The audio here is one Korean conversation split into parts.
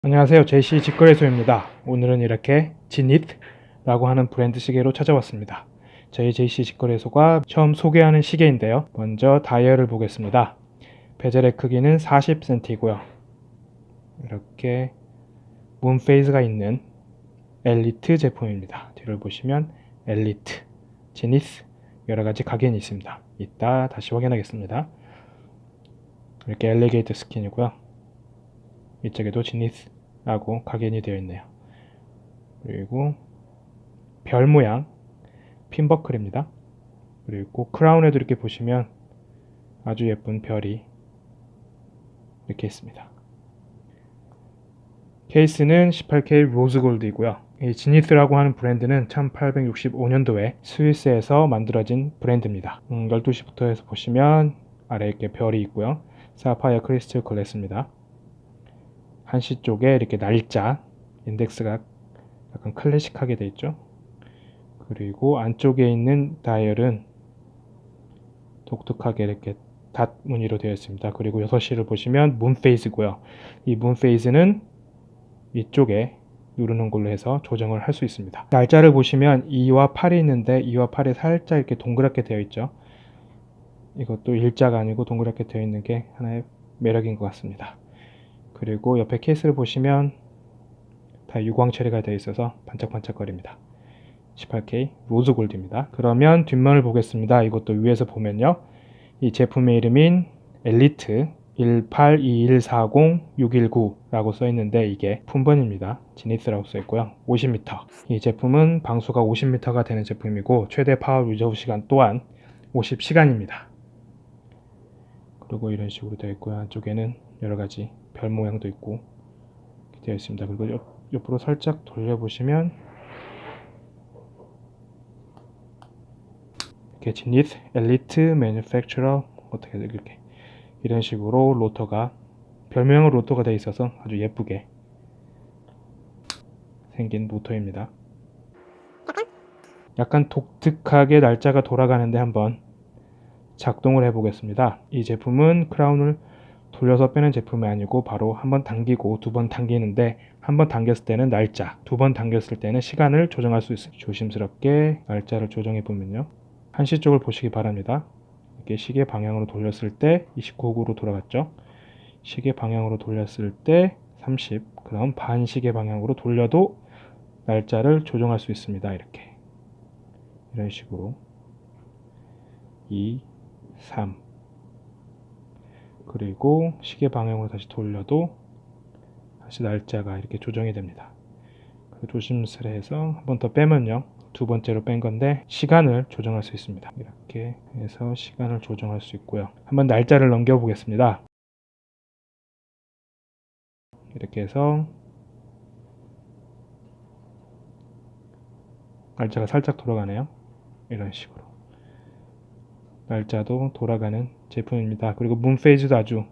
안녕하세요. 제시 직거래소입니다. 오늘은 이렇게 Zenith라고 하는 브랜드 시계로 찾아왔습니다. 저희 제시 직거래소가 처음 소개하는 시계인데요. 먼저 다이얼을 보겠습니다. 베젤의 크기는 40cm이고요. 이렇게 moon phase가 있는 엘리트 제품입니다. 뒤를 보시면 Elite, Zenith 여러 가지 각인이 있습니다. 이따 다시 확인하겠습니다. 이렇게 엘리게이터 스킨이고요. 이쪽에도 지니스라고 각인이 되어 있네요. 그리고 별 모양 핀버클입니다. 그리고 크라운에도 이렇게 보시면 아주 예쁜 별이 이렇게 있습니다. 케이스는 18K 로즈골드이고요. 이 지니스라고 하는 브랜드는 1865년도에 스위스에서 만들어진 브랜드입니다. 음, 12시부터 해서 보시면 아래에 이렇게 별이 있고요. 사파이어 크리스탈 글래스입니다. 한시 쪽에 이렇게 날짜 인덱스가 약간 클래식하게 되어 있죠. 그리고 안쪽에 있는 다이얼은 독특하게 이렇게 닷 무늬로 되어 있습니다. 그리고 6시를 보시면 문 페이스고요. 이 문 페이스는 이쪽에 누르는 걸로 해서 조정을 할 수 있습니다. 날짜를 보시면 2와 8이 있는데 2와 8이 살짝 이렇게 동그랗게 되어 있죠. 이것도 일자가 아니고 동그랗게 되어 있는 게 하나의 매력인 것 같습니다. 그리고 옆에 케이스를 보시면 다 유광 처리가 되어 있어서 반짝반짝거립니다. 18K rose gold입니다. 그러면 뒷면을 보겠습니다. 이것도 위에서 보면요. 이 제품의 이름인 엘리트 182140619라고 써 있는데 이게 품번입니다. 제니스라고 써 있고요. 50m. 이 제품은 방수가 50m가 되는 제품이고 최대 power reserve 시간 또한 50시간입니다. 그리고 이런 식으로 되어 있고요. 안쪽에는 여러 가지 별 모양도 있고 되어 있습니다. 그리고 옆, 옆으로 살짝 돌려보시면 이렇게 지닛 엘리트 매니팩처러 어떻게 이렇게 이런 식으로 로터가 별명은 로터가 되어 있어서 아주 예쁘게 생긴 모터입니다. 약간 독특하게 날짜가 돌아가는데 한번 작동을 해 보겠습니다. 이 제품은 크라운을 돌려서 빼는 제품이 아니고 바로 한 번 당기고 두 번 당기는데 한 번 당겼을 때는 날짜, 두 번 당겼을 때는 시간을 조정할 수 있습니다. 조심스럽게 날짜를 조정해 보면요. 한시 쪽을 보시기 바랍니다. 이렇게 시계 방향으로 돌렸을 때 29구로 돌아갔죠. 시계 방향으로 돌렸을 때 30, 그럼 반시계 방향으로 돌려도 날짜를 조정할 수 있습니다. 이렇게 이런 식으로 2, 3 그리고 시계 방향으로 다시 돌려도 다시 날짜가 이렇게 조정이 됩니다. 조심스레 해서 한 번 더 빼면요. 두 번째로 뺀 건데 시간을 조정할 수 있습니다. 이렇게 해서 시간을 조정할 수 있고요. 한번 날짜를 넘겨 보겠습니다. 이렇게 해서 날짜가 살짝 돌아가네요. 이런 식으로. 날짜도 돌아가는 제품입니다. 그리고 문 페이지도 아주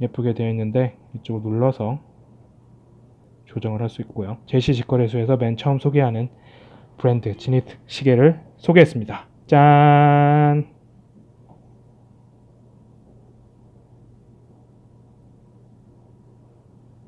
예쁘게 되어 있는데 이쪽을 눌러서 조정을 할 수 있고요. 제시 직거래소에서 맨 처음 소개하는 브랜드 지니트 시계를 소개했습니다. 짠!